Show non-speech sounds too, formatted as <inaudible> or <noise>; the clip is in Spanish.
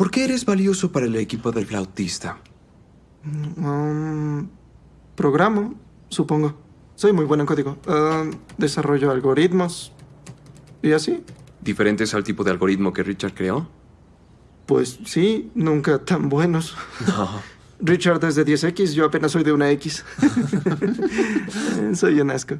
¿Por qué eres valioso para el equipo del flautista? Mm, um, programo, supongo. Soy muy bueno en código. Ah, desarrollo algoritmos. ¿Y así? ¿Diferentes al tipo de algoritmo que Richard creó? Pues sí, nunca tan buenos. No. Richard es de 10X, yo apenas soy de una X. <laughs> soy un asco.